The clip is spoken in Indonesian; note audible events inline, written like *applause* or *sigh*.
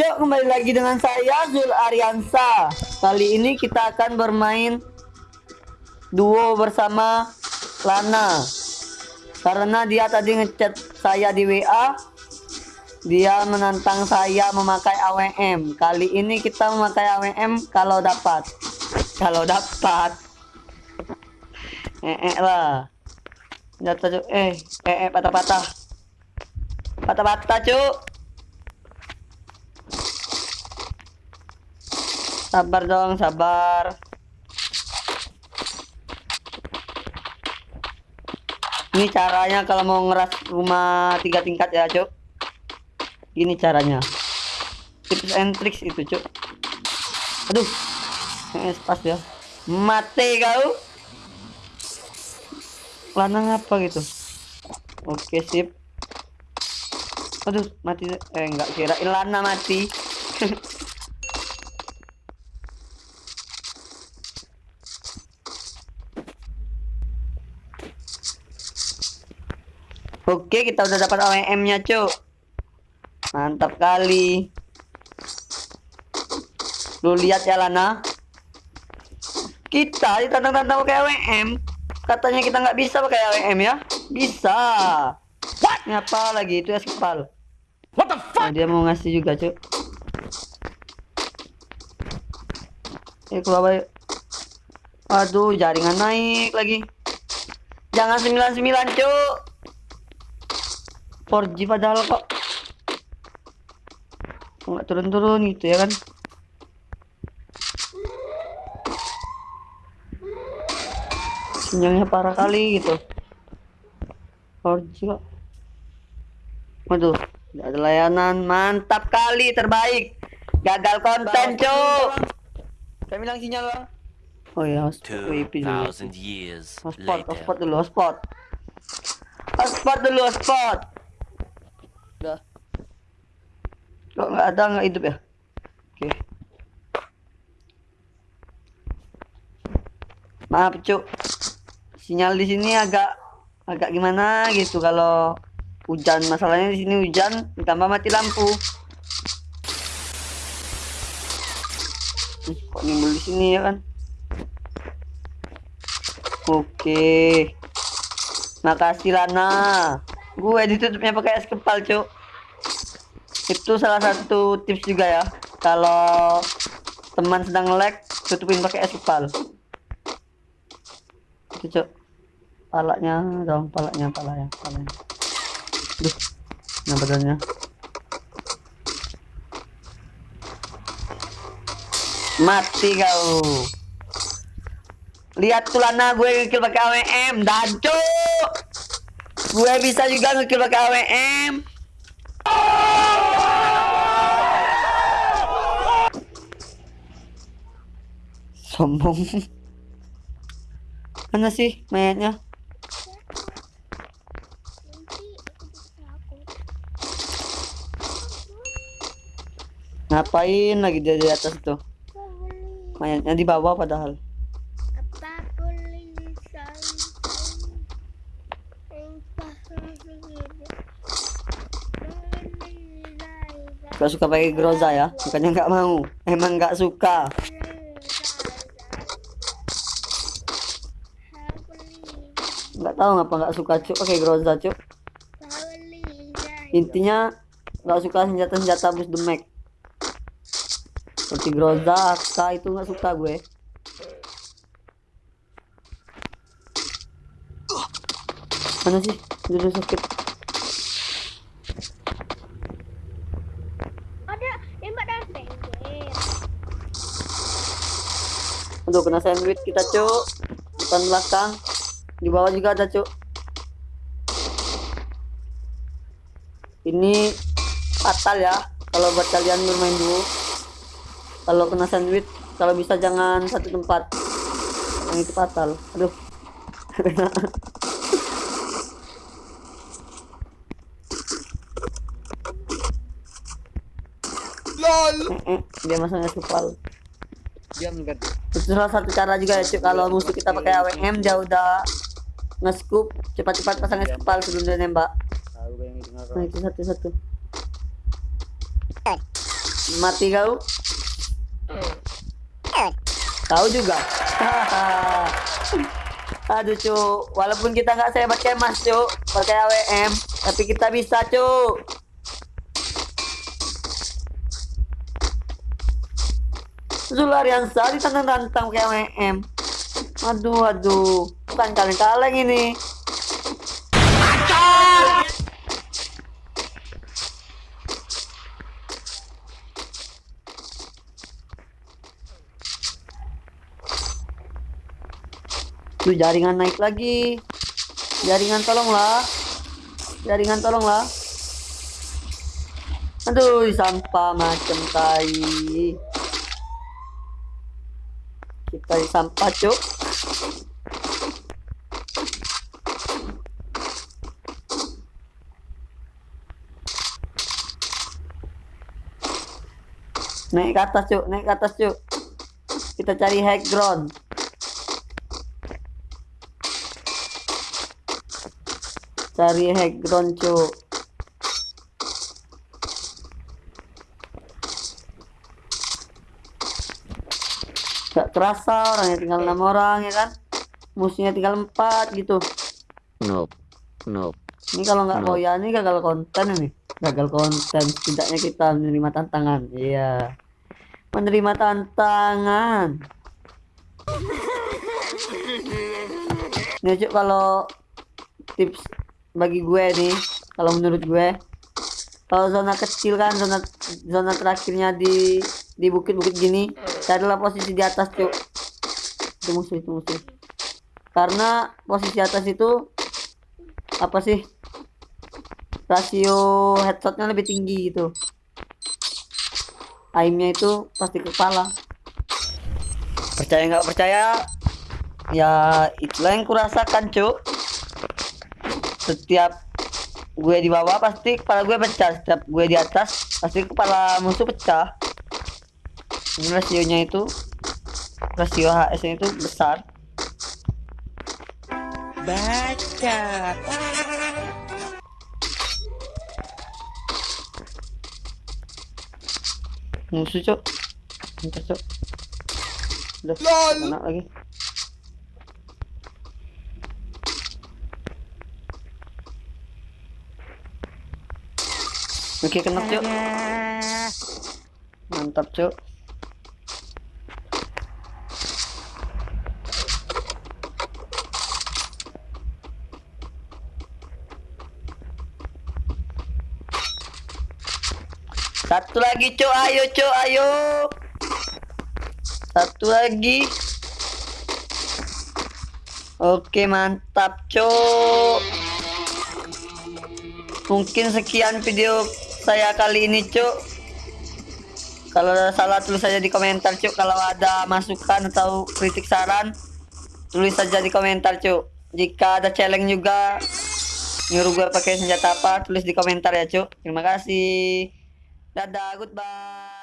cok, kembali lagi dengan saya Zul Ariansa. Kali ini kita akan bermain duo bersama Lana. Karena dia tadi ngechat saya di WA, dia menantang saya memakai AWM. Kali ini kita memakai AWM kalau dapat. Kalau dapat. Eh, eh lah. Jatuh. Eh, eh, eh patah-patah. Patah-patah cuk. Sabar dong, sabar. Ini caranya kalau mau ngeras rumah tiga tingkat ya, Cuk. Gini caranya. Tips and tricks itu, Cuk. Aduh. Eh, pas ya. Mati kau. Lanang apa gitu? Oke, sip. Aduh, mati. Eh, enggak kira Lana mati. *laughs* Oke, kita udah dapat OEM-nya, Cuk. Mantap kali. Lu lihat ya, Lana. Kita ditantang-tantang pakai OEM. Katanya kita nggak bisa pakai OEM ya. Bisa. What? Ngapa lagi itu ya sepal? What the fuck? Nah, dia mau ngasih juga, Cuk. Eh, keluar Aduh, jaringan naik lagi. Jangan 99, Cuk. 4G padahal kok nggak turun-turun gitu ya kan? Sinyalnya parah kali gitu. 4G kok waduh tidak ada layanan. Mantap kali terbaik. Gagal konten cuk. saya bilang sinyal lah oh ya WP dulu. hotspot hotspot dulu hotspot. Hotspot dulu hotspot Udah. Kok nggak ada nggak hidup ya? Oke. Maaf cuk. Sinyal di sini agak agak gimana gitu kalau hujan. Masalahnya di sini hujan ditambah mati lampu. Kok nimbul di sini ya kan? Oke. Makasih Lana gue ditutupnya pakai es kepal cuk itu salah satu tips juga ya. Kalau teman sedang lag tutupin pakai es kepal. Itu cuk. Palanya dong palanya palanya palanya. Duh nah mati kau. Lihat tulana gue ngekill pakai AWM dan cuk. Gue bisa juga ngekill pakai AWM. Sombong. Mana sih mayatnya? Ngapain lagi dia di atas tuh? Mayatnya di bawah padahal. Gak suka pakai groza ya bukannya nggak mau emang nggak suka nggak tahu ngapa nggak suka cuk. Pakai groza cuk. Intinya nggak suka senjata senjata bus demek seperti groza AK itu nggak suka gue. Mana sih? Udah sakit. Aduh kena sandwich kita cuk. Depan belakang Di bawah juga ada cuk. Ini fatal ya Kalau buat kalian bermain dulu Kalau kena sandwich Kalau bisa jangan satu tempat. Yang itu fatal. Aduh. *laughs* LOL! Eh, eh, Dia masangnya supal. Diam kan itu salah satu cara juga ya cuy kalau musuh kita pakai AWM dia udah nge-scoop cepat-cepat pasang es kepal sebelum dia nembak. Nah itu satu-satu. Mati kau? Tahu juga. *laughs* Aduh cu walaupun kita nggak saya pakai mas cu pakai AWM tapi kita bisa cu Zulariansa ditantang-tantang pakai AWM aduh aduh bukan kaleng-kaleng ini Tuh jaringan naik lagi. Jaringan tolonglah. Jaringan tolonglah. Aduh, sampah macam tai. Kita di sampah, Cuk. Naik ke atas, Cuk. Naik ke atas, Cuk. Kita cari high ground. cari hack ground cuk gak terasa orangnya tinggal enam orang ya kan? Musuhnya tinggal empat gitu. Nope nope. Ini kalau nggak mau ya ini gagal konten ini. Gagal konten setidaknya kita menerima tantangan. Iya. Menerima tantangan. *laughs* Ini cuk kalau tips bagi gue nih kalau menurut gue kalau zona kecil kan zona zona terakhirnya di di bukit-bukit gini carilah posisi di atas cuk. Itu musuh itu musuh. Karena posisi atas itu apa sih rasio headshotnya lebih tinggi gitu. Aimnya itu pasti kepala. Percaya nggak percaya? Ya itulah yang kurasakan cuk. Setiap gue di bawah pasti kepala gue pecah. Setiap gue di atas pasti kepala musuh pecah rasionya itu rasio HS itu besar. Baca. Musuh cok Bentar, cok udah mana lagi. Oke kena cuk. Mantap cuk Satu lagi cuk ayo cuk ayo. Satu lagi. Oke mantap cuk Mungkin sekian video saya kali ini cuk kalau ada salah tulis saja di komentar cuk kalau ada masukan atau kritik saran tulis saja di komentar cuk jika ada challenge juga nyuruh gue pakai senjata apa tulis di komentar ya cuk terima kasih dadah goodbye